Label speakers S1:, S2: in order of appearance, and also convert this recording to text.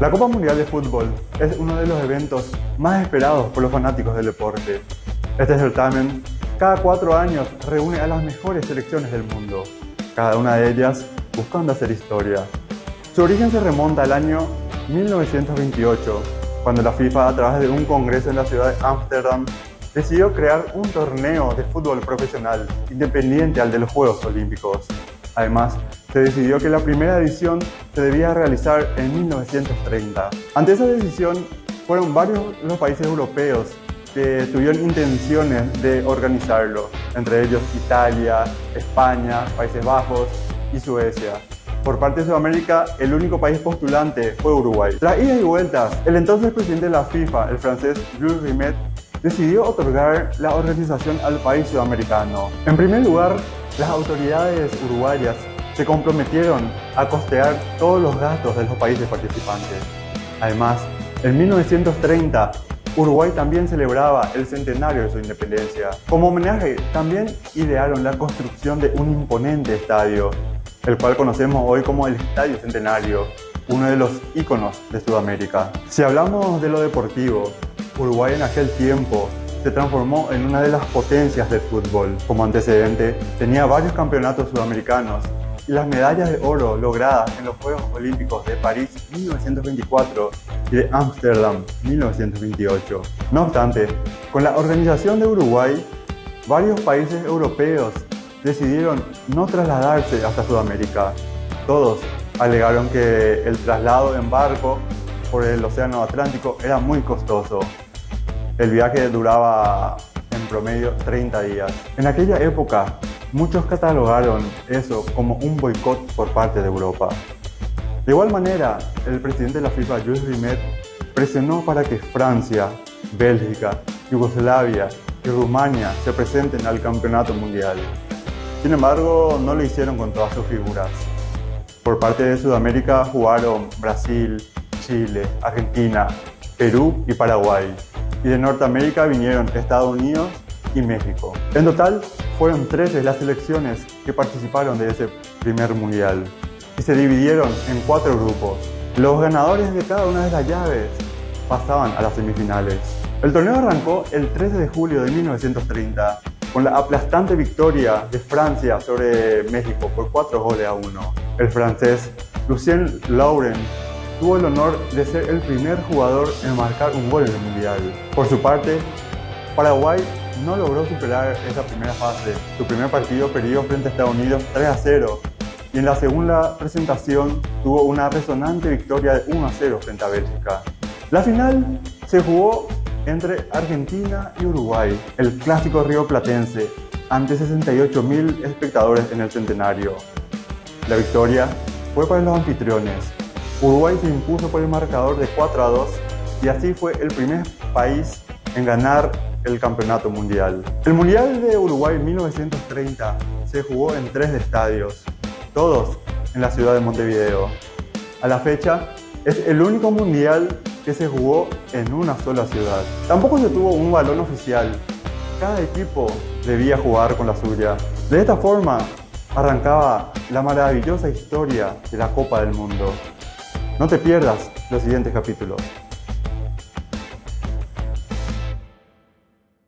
S1: La Copa Mundial de Fútbol es uno de los eventos más esperados por los fanáticos del deporte. Este certamen cada cuatro años reúne a las mejores selecciones del mundo, cada una de ellas buscando hacer historia. Su origen se remonta al año 1928, cuando la FIFA a través de un congreso en la ciudad de Ámsterdam decidió crear un torneo de fútbol profesional independiente al de los Juegos Olímpicos. Además, se decidió que la primera edición se debía realizar en 1930. Ante esa decisión, fueron varios los países europeos que tuvieron intenciones de organizarlo, entre ellos Italia, España, Países Bajos y Suecia. Por parte de Sudamérica, el único país postulante fue Uruguay. Tras idas y vueltas, el entonces presidente de la FIFA, el francés Jules Rimet, decidió otorgar la organización al país sudamericano. En primer lugar, las autoridades uruguayas se comprometieron a costear todos los gastos de los países participantes. Además, en 1930, Uruguay también celebraba el centenario de su independencia. Como homenaje, también idearon la construcción de un imponente estadio, el cual conocemos hoy como el Estadio Centenario, uno de los íconos de Sudamérica. Si hablamos de lo deportivo, Uruguay en aquel tiempo se transformó en una de las potencias del fútbol. Como antecedente, tenía varios campeonatos sudamericanos y las medallas de oro logradas en los Juegos Olímpicos de París 1924 y de Ámsterdam 1928. No obstante, con la organización de Uruguay, varios países europeos decidieron no trasladarse hasta Sudamérica. Todos alegaron que el traslado en barco por el Océano Atlántico era muy costoso. El viaje duraba en promedio 30 días. En aquella época, muchos catalogaron eso como un boicot por parte de Europa. De igual manera, el presidente de la FIFA, Jules Rimet, presionó para que Francia, Bélgica, Yugoslavia y Rumania se presenten al Campeonato Mundial. Sin embargo, no lo hicieron con todas sus figuras. Por parte de Sudamérica jugaron Brasil, Chile, Argentina, Perú y Paraguay y de Norteamérica vinieron Estados Unidos y México. En total, fueron 13 las selecciones que participaron de ese primer mundial y se dividieron en cuatro grupos. Los ganadores de cada una de las llaves pasaban a las semifinales. El torneo arrancó el 13 de julio de 1930 con la aplastante victoria de Francia sobre México por 4 goles a 1. El francés Lucien Lauren tuvo el honor de ser el primer jugador en marcar un gol en el Mundial. Por su parte, Paraguay no logró superar esa primera fase. Su primer partido perdió frente a Estados Unidos 3 a 0 y en la segunda presentación tuvo una resonante victoria de 1 a 0 frente a Bélgica. La final se jugó entre Argentina y Uruguay, el clásico río platense, ante 68.000 espectadores en el centenario. La victoria fue para los anfitriones, Uruguay se impuso por el marcador de 4 a 2 y así fue el primer país en ganar el campeonato mundial. El Mundial de Uruguay 1930 se jugó en tres estadios, todos en la ciudad de Montevideo. A la fecha, es el único mundial que se jugó en una sola ciudad. Tampoco se tuvo un balón oficial. Cada equipo debía jugar con la suya. De esta forma, arrancaba la maravillosa historia de la Copa del Mundo. No te pierdas los siguientes capítulos.